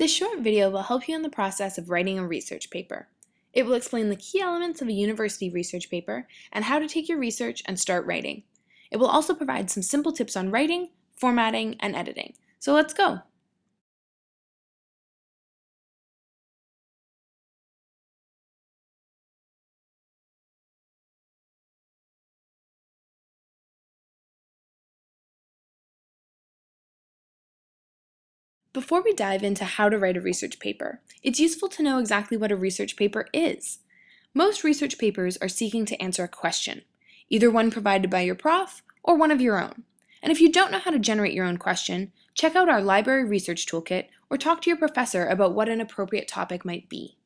This short video will help you in the process of writing a research paper. It will explain the key elements of a university research paper and how to take your research and start writing. It will also provide some simple tips on writing, formatting, and editing. So let's go! Before we dive into how to write a research paper, it's useful to know exactly what a research paper is. Most research papers are seeking to answer a question, either one provided by your prof or one of your own. And if you don't know how to generate your own question, check out our library research toolkit or talk to your professor about what an appropriate topic might be.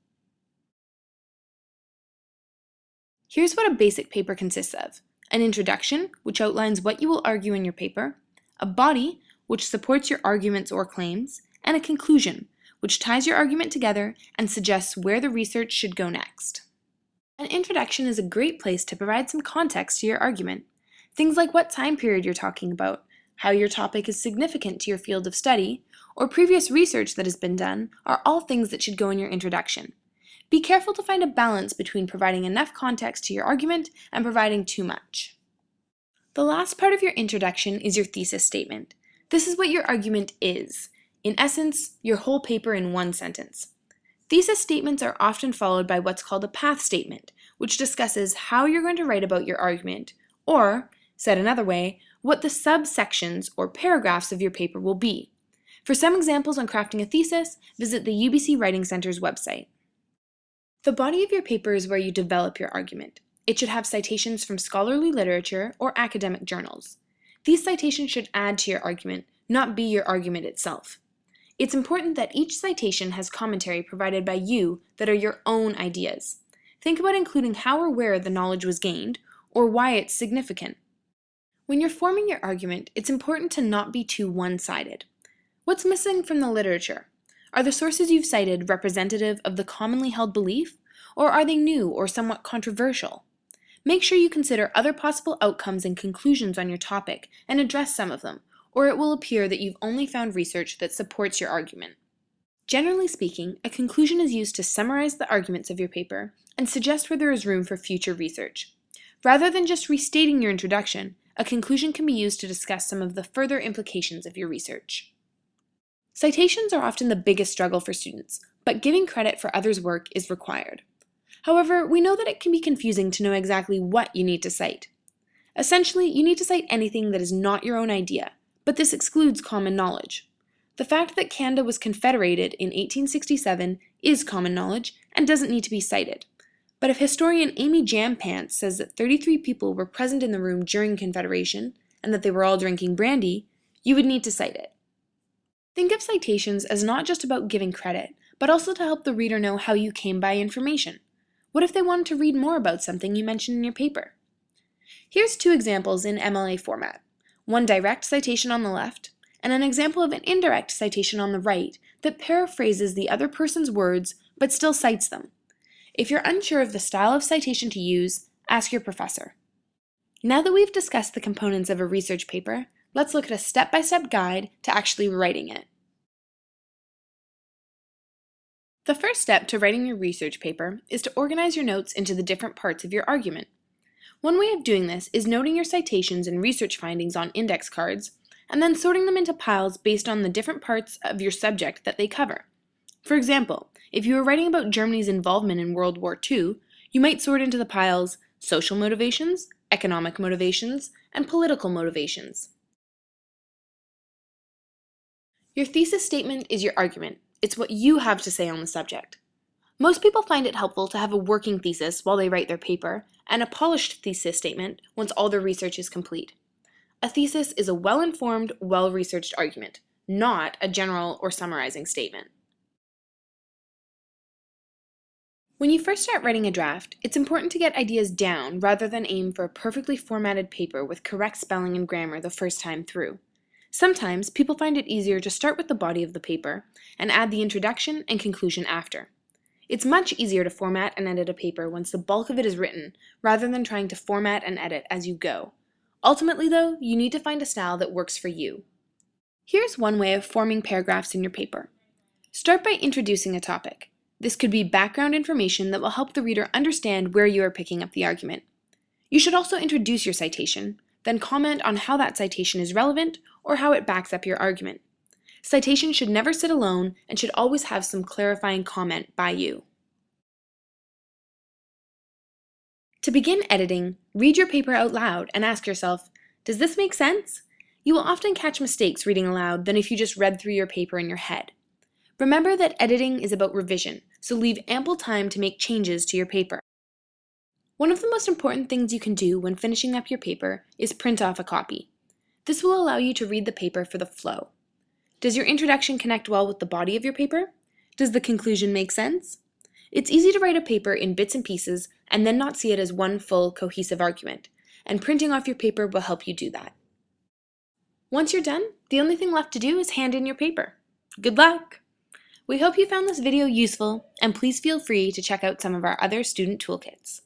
Here's what a basic paper consists of. An introduction, which outlines what you will argue in your paper, a body, which supports your arguments or claims, and a conclusion, which ties your argument together and suggests where the research should go next. An introduction is a great place to provide some context to your argument. Things like what time period you're talking about, how your topic is significant to your field of study, or previous research that has been done are all things that should go in your introduction. Be careful to find a balance between providing enough context to your argument and providing too much. The last part of your introduction is your thesis statement. This is what your argument is. In essence, your whole paper in one sentence. Thesis statements are often followed by what's called a path statement, which discusses how you're going to write about your argument, or, said another way, what the subsections or paragraphs of your paper will be. For some examples on crafting a thesis, visit the UBC Writing Center's website. The body of your paper is where you develop your argument. It should have citations from scholarly literature or academic journals. These citations should add to your argument, not be your argument itself. It's important that each citation has commentary provided by you that are your own ideas. Think about including how or where the knowledge was gained, or why it's significant. When you're forming your argument, it's important to not be too one-sided. What's missing from the literature? Are the sources you've cited representative of the commonly held belief, or are they new or somewhat controversial? Make sure you consider other possible outcomes and conclusions on your topic and address some of them, or it will appear that you've only found research that supports your argument. Generally speaking, a conclusion is used to summarize the arguments of your paper and suggest where there is room for future research. Rather than just restating your introduction, a conclusion can be used to discuss some of the further implications of your research. Citations are often the biggest struggle for students, but giving credit for others' work is required. However, we know that it can be confusing to know exactly what you need to cite. Essentially, you need to cite anything that is not your own idea, but this excludes common knowledge. The fact that Canada was confederated in 1867 is common knowledge and doesn't need to be cited. But if historian Amy Jampants says that 33 people were present in the room during Confederation and that they were all drinking brandy, you would need to cite it. Think of citations as not just about giving credit, but also to help the reader know how you came by information. What if they wanted to read more about something you mentioned in your paper? Here's two examples in MLA format, one direct citation on the left, and an example of an indirect citation on the right that paraphrases the other person's words but still cites them. If you're unsure of the style of citation to use, ask your professor. Now that we've discussed the components of a research paper, let's look at a step-by-step -step guide to actually writing it. The first step to writing your research paper is to organize your notes into the different parts of your argument. One way of doing this is noting your citations and research findings on index cards, and then sorting them into piles based on the different parts of your subject that they cover. For example, if you were writing about Germany's involvement in World War II, you might sort into the piles social motivations, economic motivations, and political motivations. Your thesis statement is your argument, it's what you have to say on the subject. Most people find it helpful to have a working thesis while they write their paper, and a polished thesis statement once all their research is complete. A thesis is a well-informed, well-researched argument, not a general or summarizing statement. When you first start writing a draft, it's important to get ideas down rather than aim for a perfectly formatted paper with correct spelling and grammar the first time through. Sometimes people find it easier to start with the body of the paper and add the introduction and conclusion after. It's much easier to format and edit a paper once the bulk of it is written rather than trying to format and edit as you go. Ultimately though, you need to find a style that works for you. Here's one way of forming paragraphs in your paper. Start by introducing a topic. This could be background information that will help the reader understand where you are picking up the argument. You should also introduce your citation, then comment on how that citation is relevant or how it backs up your argument. Citation should never sit alone and should always have some clarifying comment by you. To begin editing, read your paper out loud and ask yourself, does this make sense? You will often catch mistakes reading aloud than if you just read through your paper in your head. Remember that editing is about revision, so leave ample time to make changes to your paper. One of the most important things you can do when finishing up your paper is print off a copy. This will allow you to read the paper for the flow. Does your introduction connect well with the body of your paper? Does the conclusion make sense? It's easy to write a paper in bits and pieces and then not see it as one full, cohesive argument, and printing off your paper will help you do that. Once you're done, the only thing left to do is hand in your paper. Good luck! We hope you found this video useful, and please feel free to check out some of our other student toolkits.